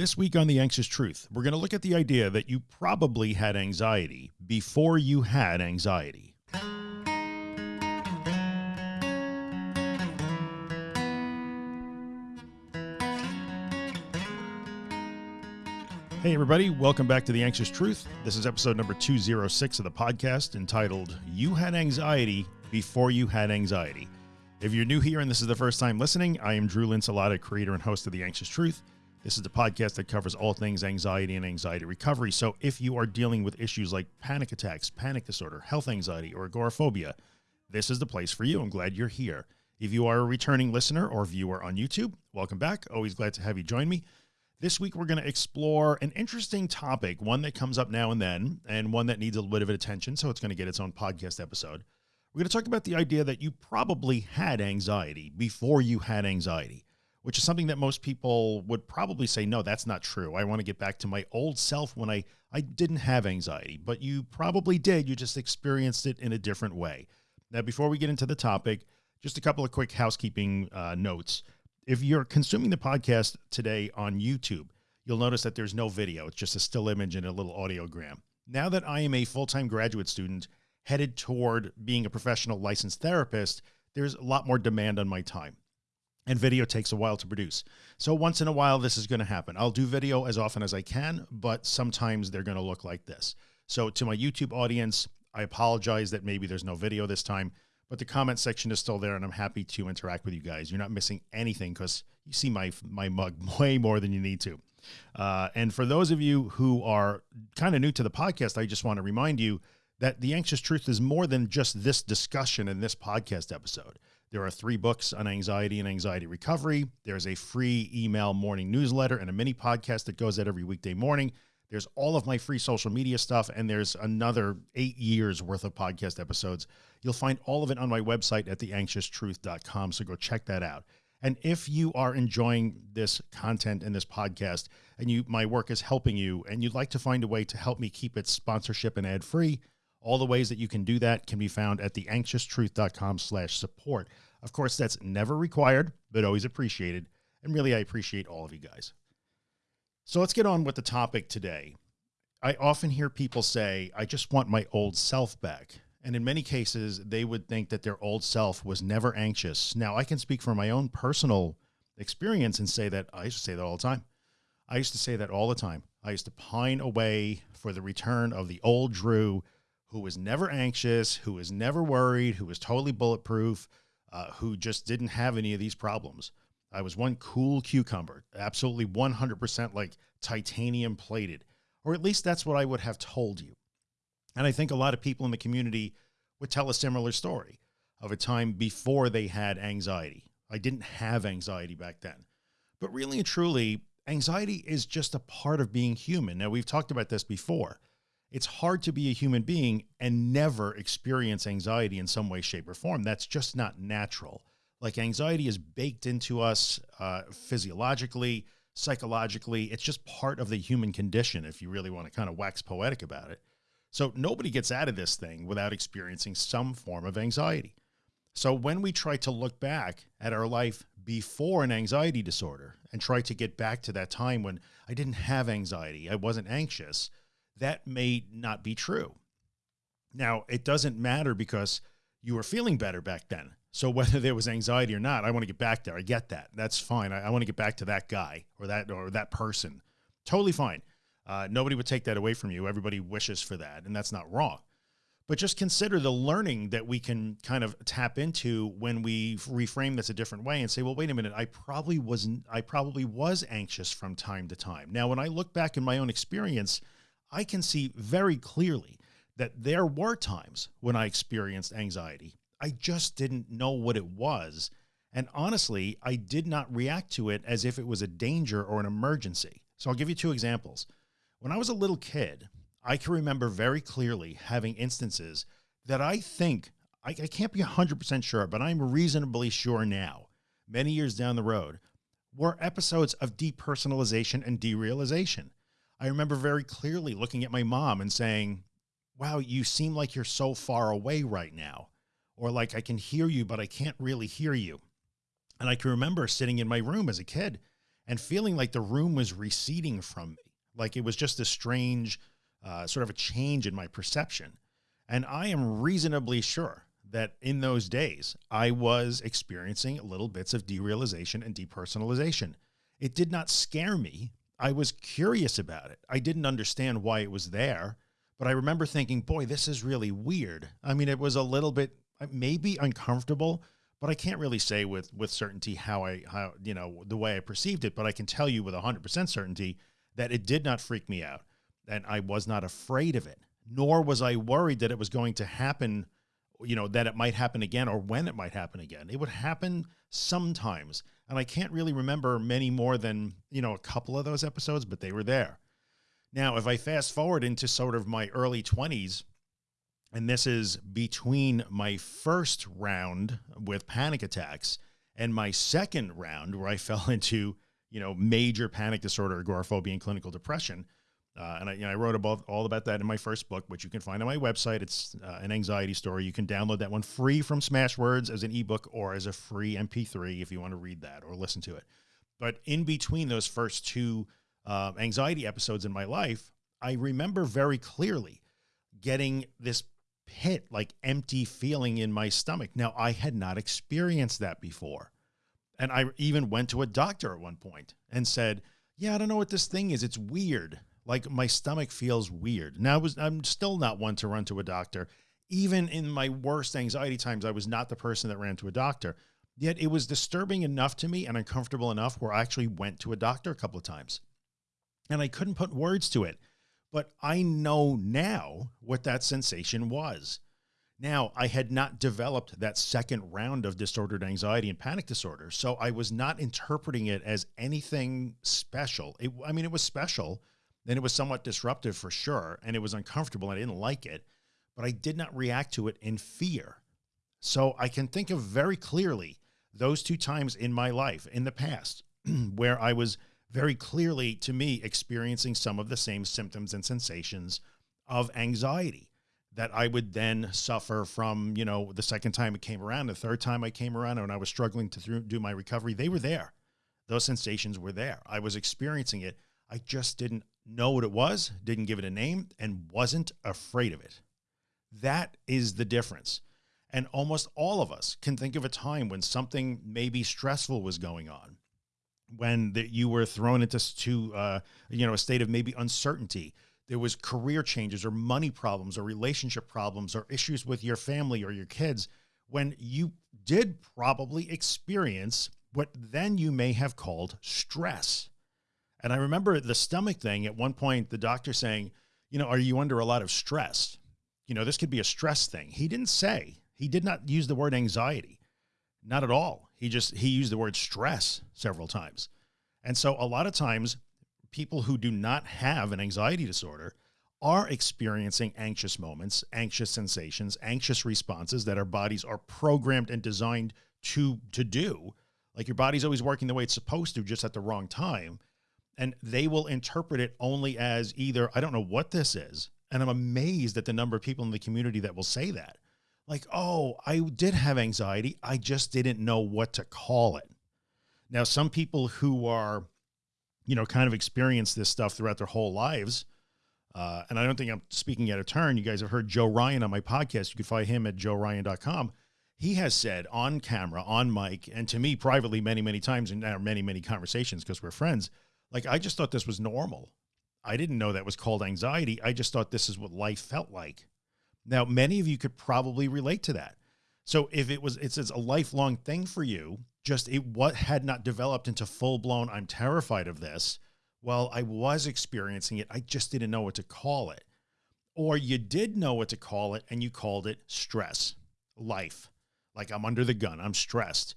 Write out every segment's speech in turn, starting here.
This week on The Anxious Truth, we're going to look at the idea that you probably had anxiety before you had anxiety. Hey everybody, welcome back to The Anxious Truth. This is episode number 206 of the podcast entitled, You Had Anxiety Before You Had Anxiety. If you're new here and this is the first time listening, I am Drew Linsalata, creator and host of The Anxious Truth. This is the podcast that covers all things anxiety and anxiety recovery. So if you are dealing with issues like panic attacks, panic disorder, health anxiety, or agoraphobia, this is the place for you. I'm glad you're here. If you are a returning listener or viewer on YouTube, welcome back. Always glad to have you join me. This week, we're going to explore an interesting topic, one that comes up now and then, and one that needs a little bit of attention. So it's going to get its own podcast episode. We're going to talk about the idea that you probably had anxiety before you had anxiety which is something that most people would probably say, no, that's not true. I want to get back to my old self when I, I didn't have anxiety, but you probably did. You just experienced it in a different way. Now, before we get into the topic, just a couple of quick housekeeping uh, notes. If you're consuming the podcast today on YouTube, you'll notice that there's no video. It's just a still image and a little audiogram. Now that I am a full-time graduate student headed toward being a professional licensed therapist, there's a lot more demand on my time and video takes a while to produce. So once in a while, this is going to happen. I'll do video as often as I can, but sometimes they're going to look like this. So to my YouTube audience, I apologize that maybe there's no video this time, but the comment section is still there and I'm happy to interact with you guys. You're not missing anything because you see my, my mug way more than you need to. Uh, and for those of you who are kind of new to the podcast, I just want to remind you that the anxious truth is more than just this discussion in this podcast episode. There are three books on anxiety and anxiety recovery. There's a free email morning newsletter and a mini podcast that goes out every weekday morning. There's all of my free social media stuff. And there's another eight years worth of podcast episodes. You'll find all of it on my website at theanxioustruth.com. So go check that out. And if you are enjoying this content and this podcast and you, my work is helping you and you'd like to find a way to help me keep it sponsorship and ad free, all the ways that you can do that can be found at theanxioustruth.com slash support. Of course, that's never required, but always appreciated. And really, I appreciate all of you guys. So let's get on with the topic today. I often hear people say, I just want my old self back. And in many cases, they would think that their old self was never anxious. Now I can speak from my own personal experience and say that I used to say that all the time. I used to say that all the time. I used to pine away for the return of the old Drew who was never anxious, who was never worried, who was totally bulletproof, uh, who just didn't have any of these problems. I was one cool cucumber, absolutely 100% like titanium plated, or at least that's what I would have told you. And I think a lot of people in the community would tell a similar story of a time before they had anxiety. I didn't have anxiety back then, but really and truly, anxiety is just a part of being human. Now we've talked about this before it's hard to be a human being and never experience anxiety in some way, shape or form. That's just not natural. Like anxiety is baked into us uh, physiologically, psychologically. It's just part of the human condition. If you really want to kind of wax poetic about it. So nobody gets out of this thing without experiencing some form of anxiety. So when we try to look back at our life before an anxiety disorder and try to get back to that time when I didn't have anxiety, I wasn't anxious, that may not be true. Now, it doesn't matter because you were feeling better back then. So whether there was anxiety or not, I want to get back there. I get that. That's fine. I, I want to get back to that guy or that or that person. Totally fine. Uh, nobody would take that away from you. Everybody wishes for that, and that's not wrong. But just consider the learning that we can kind of tap into when we reframe this a different way and say, well, wait a minute, I probably wasn't, I probably was anxious from time to time. Now, when I look back in my own experience, I can see very clearly that there were times when I experienced anxiety. I just didn't know what it was. And honestly, I did not react to it as if it was a danger or an emergency. So I'll give you two examples. When I was a little kid, I can remember very clearly having instances that I think, I, I can't be 100% sure, but I'm reasonably sure now, many years down the road, were episodes of depersonalization and derealization. I remember very clearly looking at my mom and saying, wow, you seem like you're so far away right now. Or like, I can hear you, but I can't really hear you. And I can remember sitting in my room as a kid and feeling like the room was receding from me. Like it was just a strange, uh, sort of a change in my perception. And I am reasonably sure that in those days, I was experiencing little bits of derealization and depersonalization. It did not scare me. I was curious about it. I didn't understand why it was there, but I remember thinking, boy, this is really weird. I mean, it was a little bit uh, maybe uncomfortable, but I can't really say with, with certainty how I, how, you know, the way I perceived it, but I can tell you with hundred percent certainty that it did not freak me out and I was not afraid of it, nor was I worried that it was going to happen you know, that it might happen again or when it might happen again. It would happen sometimes. And I can't really remember many more than, you know, a couple of those episodes, but they were there. Now, if I fast forward into sort of my early twenties, and this is between my first round with panic attacks and my second round where I fell into, you know, major panic disorder, agoraphobia and clinical depression. Uh, and I, you know, I wrote about all about that in my first book, which you can find on my website. It's uh, an anxiety story. You can download that one free from Smashwords as an ebook or as a free MP3 if you want to read that or listen to it. But in between those first two uh, anxiety episodes in my life, I remember very clearly getting this pit, like empty feeling in my stomach. Now I had not experienced that before. And I even went to a doctor at one point and said, yeah, I don't know what this thing is. It's weird. Like my stomach feels weird. Now I was, I'm still not one to run to a doctor. Even in my worst anxiety times, I was not the person that ran to a doctor. Yet it was disturbing enough to me and uncomfortable enough where I actually went to a doctor a couple of times and I couldn't put words to it, but I know now what that sensation was. Now I had not developed that second round of disordered anxiety and panic disorder. So I was not interpreting it as anything special. It, I mean, it was special, then it was somewhat disruptive for sure. And it was uncomfortable. And I didn't like it, but I did not react to it in fear. So I can think of very clearly those two times in my life in the past where I was very clearly to me experiencing some of the same symptoms and sensations of anxiety that I would then suffer from, you know, the second time it came around, the third time I came around and I was struggling to do my recovery, they were there. Those sensations were there. I was experiencing it. I just didn't know what it was, didn't give it a name, and wasn't afraid of it. That is the difference. And almost all of us can think of a time when something maybe stressful was going on, when the, you were thrown into to, uh, you know, a state of maybe uncertainty. There was career changes or money problems or relationship problems or issues with your family or your kids when you did probably experience what then you may have called stress. And I remember the stomach thing at one point, the doctor saying, you know, are you under a lot of stress? You know, this could be a stress thing. He didn't say, he did not use the word anxiety, not at all. He just, he used the word stress several times. And so a lot of times people who do not have an anxiety disorder are experiencing anxious moments, anxious sensations, anxious responses that our bodies are programmed and designed to, to do. Like your body's always working the way it's supposed to, just at the wrong time and they will interpret it only as either, I don't know what this is. And I'm amazed at the number of people in the community that will say that like, oh, I did have anxiety. I just didn't know what to call it. Now, some people who are, you know, kind of experience this stuff throughout their whole lives. Uh, and I don't think I'm speaking out of turn. You guys have heard Joe Ryan on my podcast. You can find him at joeryan.com. He has said on camera, on mic, and to me privately many, many times in many, many conversations, because we're friends, like, I just thought this was normal. I didn't know that was called anxiety. I just thought this is what life felt like. Now, many of you could probably relate to that. So if it was, it's, it's a lifelong thing for you, just it what had not developed into full blown, I'm terrified of this. Well, I was experiencing it. I just didn't know what to call it. Or you did know what to call it and you called it stress, life. Like I'm under the gun. I'm stressed.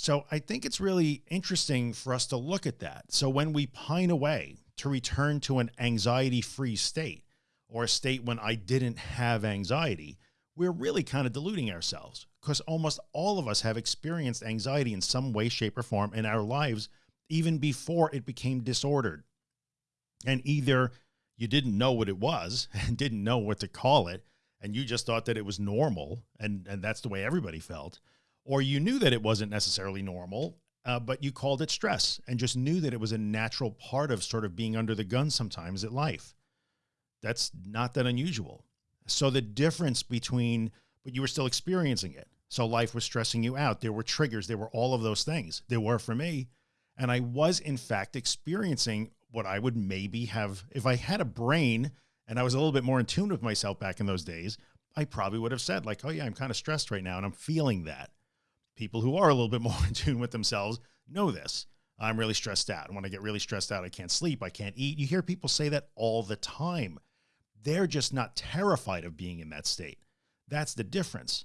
So I think it's really interesting for us to look at that. So when we pine away to return to an anxiety free state or a state when I didn't have anxiety, we're really kind of deluding ourselves because almost all of us have experienced anxiety in some way, shape or form in our lives, even before it became disordered. And either you didn't know what it was and didn't know what to call it. And you just thought that it was normal. And, and that's the way everybody felt or you knew that it wasn't necessarily normal uh, but you called it stress and just knew that it was a natural part of sort of being under the gun sometimes at life. That's not that unusual. So the difference between, but you were still experiencing it. So life was stressing you out. There were triggers. There were all of those things. There were for me. And I was in fact experiencing what I would maybe have, if I had a brain and I was a little bit more in tune with myself back in those days, I probably would have said like, oh yeah, I'm kind of stressed right now and I'm feeling that. People who are a little bit more in tune with themselves know this. I'm really stressed out. And when I get really stressed out, I can't sleep. I can't eat. You hear people say that all the time. They're just not terrified of being in that state. That's the difference.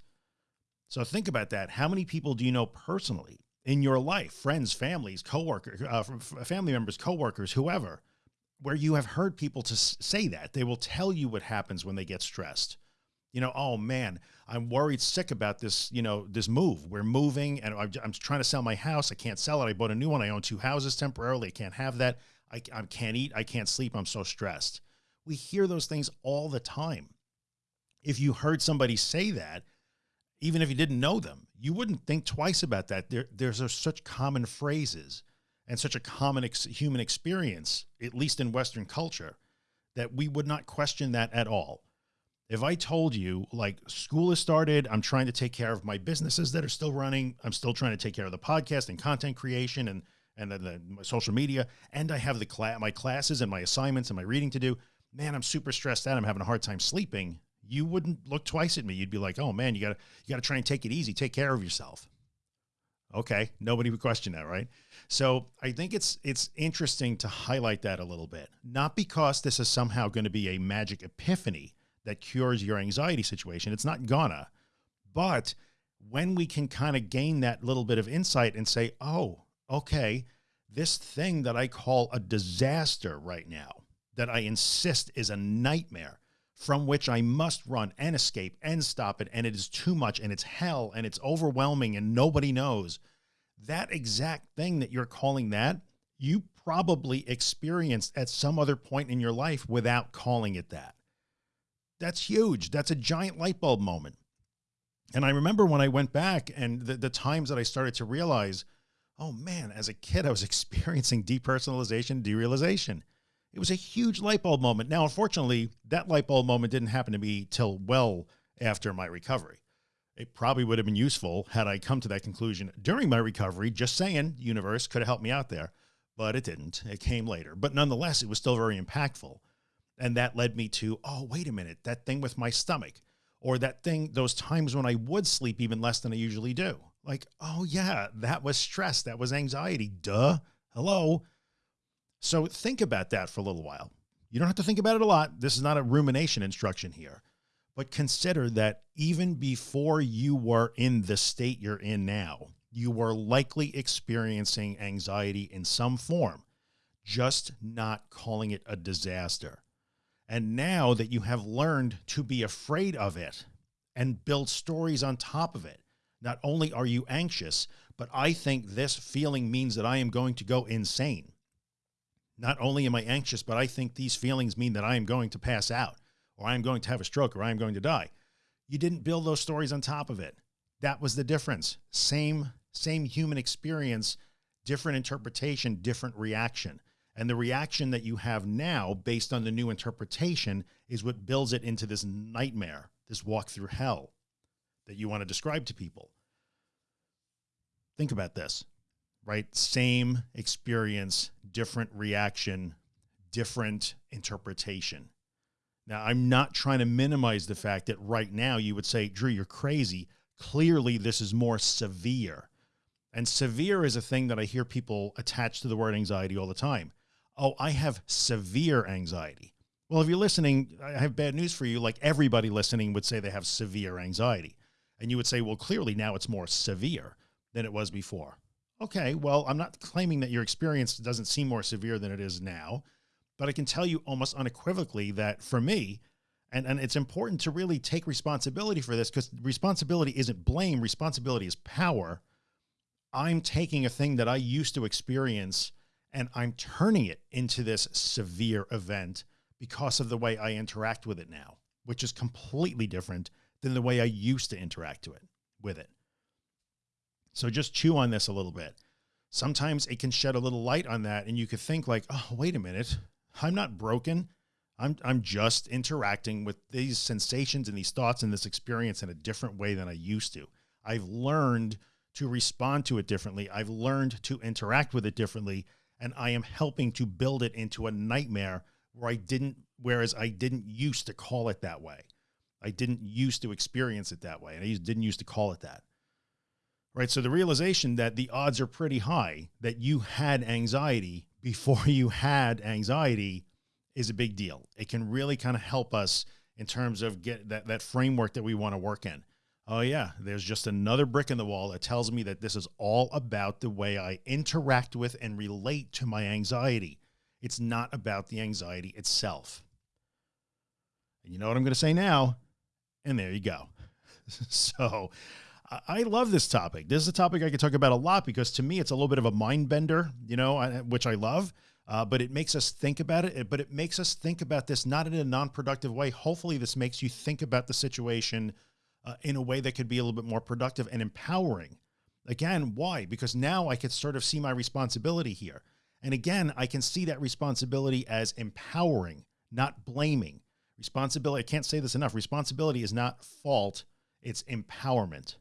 So think about that. How many people do you know personally in your life, friends, families, coworkers, uh, family members, coworkers, whoever, where you have heard people to say that they will tell you what happens when they get stressed. You know, oh man, I'm worried sick about this, you know, this move. We're moving and I'm, I'm trying to sell my house. I can't sell it. I bought a new one. I own two houses temporarily. I can't have that. I, I can't eat. I can't sleep. I'm so stressed. We hear those things all the time. If you heard somebody say that, even if you didn't know them, you wouldn't think twice about that. There, there's a, such common phrases and such a common ex human experience, at least in Western culture, that we would not question that at all. If I told you like school has started, I'm trying to take care of my businesses that are still running. I'm still trying to take care of the podcast and content creation and, and the, the social media. And I have the class, my classes and my assignments and my reading to do, man, I'm super stressed out. I'm having a hard time sleeping you wouldn't look twice at me. You'd be like, oh man, you gotta, you gotta try and take it easy. Take care of yourself. Okay. Nobody would question that. Right. So I think it's, it's interesting to highlight that a little bit, not because this is somehow going to be a magic epiphany that cures your anxiety situation. It's not gonna, but when we can kind of gain that little bit of insight and say, oh, okay, this thing that I call a disaster right now, that I insist is a nightmare from which I must run and escape and stop it. And it is too much and it's hell and it's overwhelming and nobody knows that exact thing that you're calling that you probably experienced at some other point in your life without calling it that. That's huge. That's a giant light bulb moment. And I remember when I went back and the, the times that I started to realize, oh man, as a kid, I was experiencing depersonalization, derealization it was a huge light bulb moment. Now, unfortunately, that light bulb moment didn't happen to me till well after my recovery. It probably would have been useful had I come to that conclusion during my recovery, just saying universe could have helped me out there, but it didn't. It came later, but nonetheless, it was still very impactful. And that led me to, oh, wait a minute, that thing with my stomach or that thing, those times when I would sleep even less than I usually do. Like, oh yeah, that was stress. That was anxiety. Duh. Hello. So think about that for a little while. You don't have to think about it a lot. This is not a rumination instruction here, but consider that even before you were in the state you're in now, you were likely experiencing anxiety in some form, just not calling it a disaster. And now that you have learned to be afraid of it and build stories on top of it, not only are you anxious, but I think this feeling means that I am going to go insane. Not only am I anxious, but I think these feelings mean that I am going to pass out or I am going to have a stroke or I am going to die. You didn't build those stories on top of it. That was the difference. Same, same human experience, different interpretation, different reaction. And the reaction that you have now based on the new interpretation is what builds it into this nightmare, this walk through hell that you want to describe to people. Think about this right? Same experience, different reaction, different interpretation. Now, I'm not trying to minimize the fact that right now you would say, Drew, you're crazy. Clearly, this is more severe. And severe is a thing that I hear people attach to the word anxiety all the time. Oh, I have severe anxiety. Well, if you're listening, I have bad news for you. Like everybody listening would say they have severe anxiety. And you would say, well, clearly now it's more severe than it was before. Okay, well, I'm not claiming that your experience doesn't seem more severe than it is now, but I can tell you almost unequivocally that for me, and, and it's important to really take responsibility for this because responsibility isn't blame. Responsibility is power. I'm taking a thing that I used to experience and I'm turning it into this severe event because of the way I interact with it now, which is completely different than the way I used to interact to it with it. So just chew on this a little bit. sometimes it can shed a little light on that. And you could think like, oh, wait a minute. I'm not broken. I'm, I'm just interacting with these sensations and these thoughts and this experience in a different way than I used to. I've learned to respond to it differently. I've learned to interact with it differently. And I am helping to build it into a nightmare where I didn't, whereas I didn't used to call it that way. I didn't used to experience it that way. And I didn't used to call it that. Right. So the realization that the odds are pretty high that you had anxiety before you had anxiety is a big deal. It can really kind of help us in terms of get that, that framework that we want to work in. Oh yeah, there's just another brick in the wall that tells me that this is all about the way I interact with and relate to my anxiety. It's not about the anxiety itself. And you know what I'm going to say now? And there you go. so I love this topic. This is a topic I could talk about a lot because to me, it's a little bit of a mind bender, you know, which I love. Uh, but it makes us think about it, but it makes us think about this, not in a non-productive way. Hopefully this makes you think about the situation uh, in a way that could be a little bit more productive and empowering. Again, why? Because now I could sort of see my responsibility here. And again, I can see that responsibility as empowering, not blaming. Responsibility, I can't say this enough. Responsibility is not fault. It's empowerment.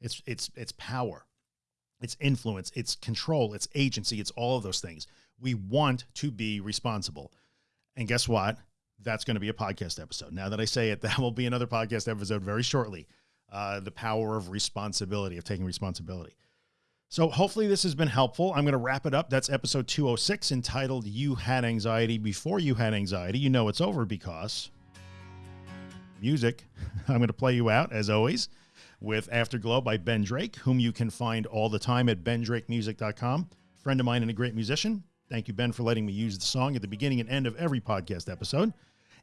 It's, it's, it's power. It's influence. It's control. It's agency. It's all of those things. We want to be responsible. And guess what? That's going to be a podcast episode. Now that I say it, that will be another podcast episode very shortly. Uh, the power of responsibility, of taking responsibility. So hopefully this has been helpful. I'm going to wrap it up. That's episode 206 entitled You Had Anxiety Before You Had Anxiety. You know it's over because music. I'm going to play you out as always with Afterglow by Ben Drake, whom you can find all the time at bendrakemusic.com. Friend of mine and a great musician. Thank you, Ben, for letting me use the song at the beginning and end of every podcast episode.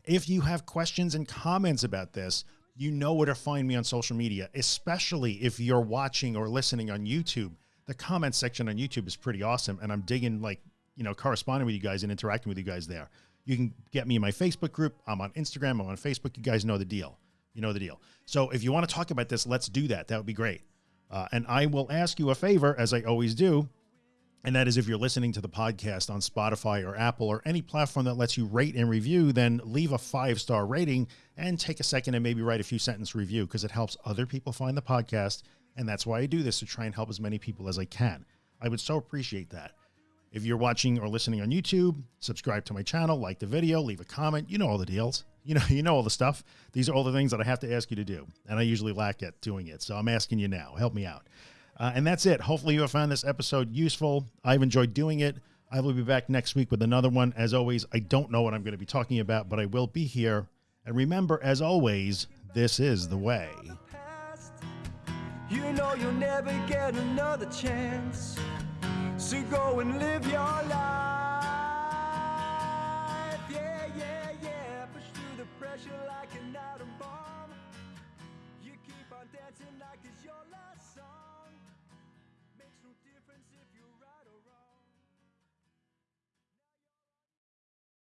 If you have questions and comments about this, you know where to find me on social media, especially if you're watching or listening on YouTube. The comment section on YouTube is pretty awesome. And I'm digging like, you know, corresponding with you guys and interacting with you guys there. You can get me in my Facebook group. I'm on Instagram. I'm on Facebook. You guys know the deal. You know the deal. So if you want to talk about this, let's do that. That would be great. Uh, and I will ask you a favor, as I always do. And that is if you're listening to the podcast on Spotify or Apple or any platform that lets you rate and review, then leave a five star rating and take a second and maybe write a few sentence review because it helps other people find the podcast. And that's why I do this to try and help as many people as I can. I would so appreciate that. If you're watching or listening on YouTube, subscribe to my channel, like the video, leave a comment. You know all the deals. You know, you know all the stuff. These are all the things that I have to ask you to do. And I usually lack at doing it. So I'm asking you now, help me out. Uh, and that's it. Hopefully you have found this episode useful. I've enjoyed doing it. I will be back next week with another one. As always, I don't know what I'm going to be talking about, but I will be here. And remember, as always, this is the way. You know you'll never get another chance. So go and live your life.